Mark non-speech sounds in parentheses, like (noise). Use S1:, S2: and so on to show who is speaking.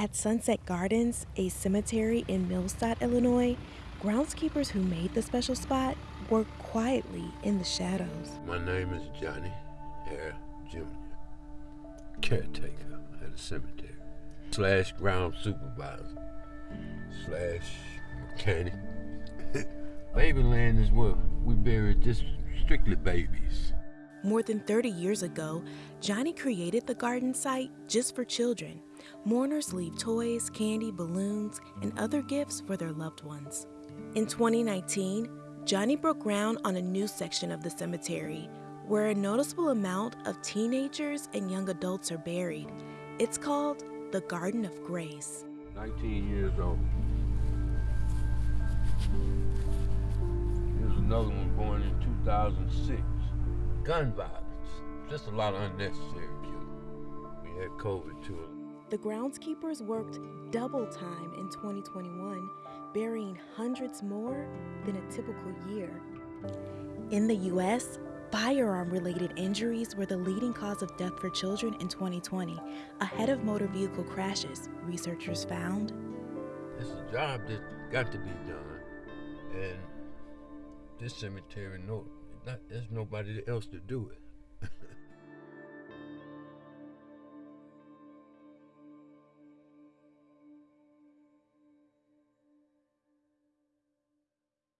S1: At Sunset Gardens, a cemetery in Millstadt, Illinois, groundskeepers who made the special spot work quietly in the shadows.
S2: My name is Johnny Hare Jr., caretaker at the cemetery, slash ground supervisor, slash mechanic. (laughs) Babyland is where we bury just strictly babies.
S1: More than 30 years ago, Johnny created the garden site just for children. Mourners leave toys, candy, balloons, and other gifts for their loved ones. In 2019, Johnny broke ground on a new section of the cemetery where a noticeable amount of teenagers and young adults are buried. It's called the Garden of Grace.
S2: 19 years old. There's another one born in 2006. Gun violence. Just a lot of unnecessary killing. We had COVID too.
S1: The groundskeepers worked double time in 2021, burying hundreds more than a typical year. In the U.S., firearm related injuries were the leading cause of death for children in 2020, ahead of motor vehicle crashes, researchers found.
S2: It's a job that got to be done. And this cemetery, no, not, there's nobody else to do it.